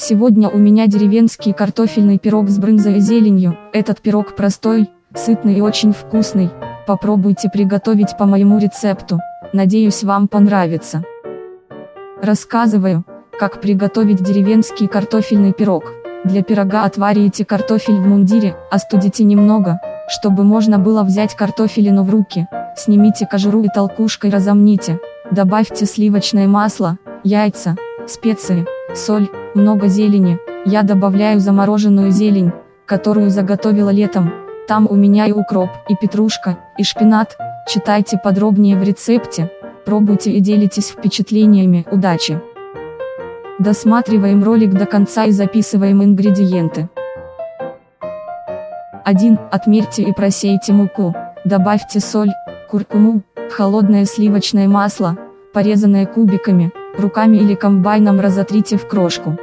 Сегодня у меня деревенский картофельный пирог с брынзой и зеленью. Этот пирог простой, сытный и очень вкусный. Попробуйте приготовить по моему рецепту. Надеюсь вам понравится. Рассказываю, как приготовить деревенский картофельный пирог. Для пирога отварите картофель в мундире, остудите немного, чтобы можно было взять картофелину в руки. Снимите кожуру и толкушкой разомните. Добавьте сливочное масло, яйца, специи, соль, много зелени. Я добавляю замороженную зелень, которую заготовила летом. Там у меня и укроп, и петрушка, и шпинат. Читайте подробнее в рецепте. Пробуйте и делитесь впечатлениями. Удачи! Досматриваем ролик до конца и записываем ингредиенты. 1. Отмерьте и просейте муку. Добавьте соль, куркуму, холодное сливочное масло, порезанное кубиками, руками или комбайном разотрите в крошку.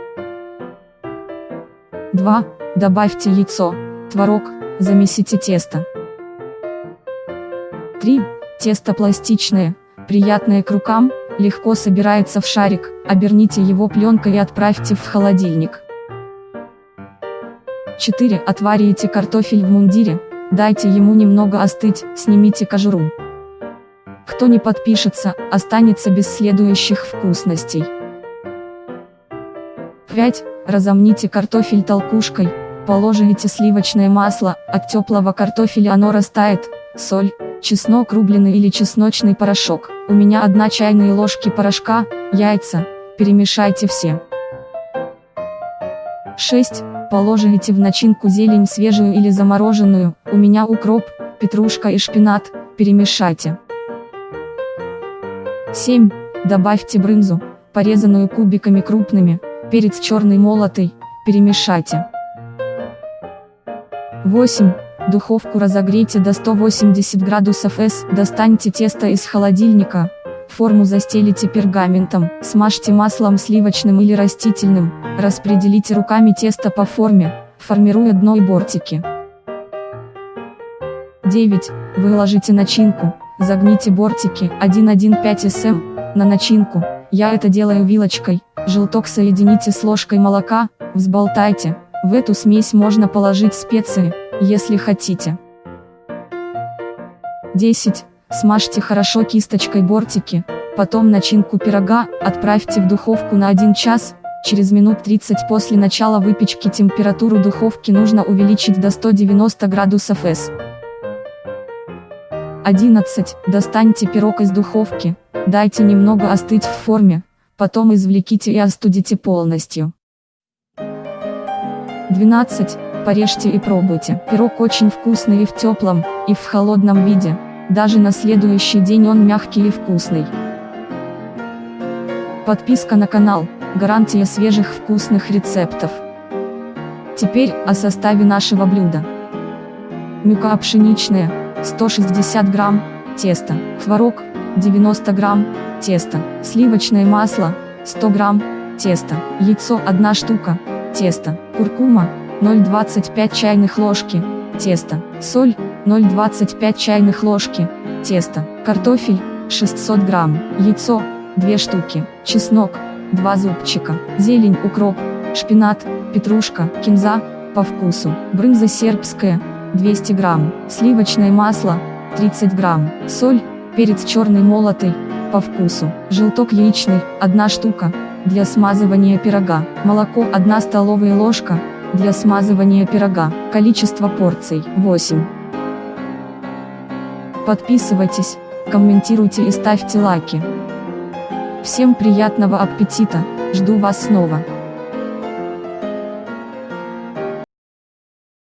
2. Добавьте яйцо, творог, замесите тесто. 3. Тесто пластичное, приятное к рукам, легко собирается в шарик, оберните его пленкой и отправьте в холодильник. 4. Отварите картофель в мундире, дайте ему немного остыть, снимите кожуру. Кто не подпишется, останется без следующих вкусностей. 5. Разомните картофель толкушкой, положите сливочное масло, от теплого картофеля оно растает, соль, чеснок рубленый или чесночный порошок. У меня одна чайная ложки порошка, яйца, перемешайте все. 6. Положите в начинку зелень свежую или замороженную, у меня укроп, петрушка и шпинат, перемешайте. 7. Добавьте брынзу, порезанную кубиками крупными, перец черный молотый, перемешайте. 8. Духовку разогрейте до 180 градусов С, достаньте тесто из холодильника, форму застелите пергаментом, смажьте маслом сливочным или растительным, распределите руками тесто по форме, формируя дно и бортики. 9. Выложите начинку, загните бортики 1,15 см на начинку, я это делаю вилочкой, желток соедините с ложкой молока, взболтайте, в эту смесь можно положить специи, если хотите. 10. Смажьте хорошо кисточкой бортики, потом начинку пирога, отправьте в духовку на 1 час, через минут 30 после начала выпечки температуру духовки нужно увеличить до 190 градусов С. 11. Достаньте пирог из духовки, дайте немного остыть в форме, потом извлеките и остудите полностью. 12. Порежьте и пробуйте. Пирог очень вкусный и в теплом, и в холодном виде. Даже на следующий день он мягкий и вкусный. Подписка на канал – гарантия свежих вкусных рецептов. Теперь о составе нашего блюда. Мюка пшеничная – 160 грамм, тесто, творог – 90 грамм, тесто, сливочное масло – 100 грамм, тесто, яйцо – 1 штука, тесто, куркума 0,25 чайных ложки, тесто, соль, 0,25 чайных ложки, тесто, картофель, 600 грамм, яйцо, 2 штуки, чеснок, 2 зубчика, зелень, укроп, шпинат, петрушка, кинза, по вкусу, брынза сербская, 200 грамм, сливочное масло, 30 грамм, соль, перец черный молотый, по вкусу, желток яичный, 1 штука, для смазывания пирога, молоко 1 столовая ложка, для смазывания пирога, количество порций 8. Подписывайтесь, комментируйте и ставьте лайки. Всем приятного аппетита, жду вас снова.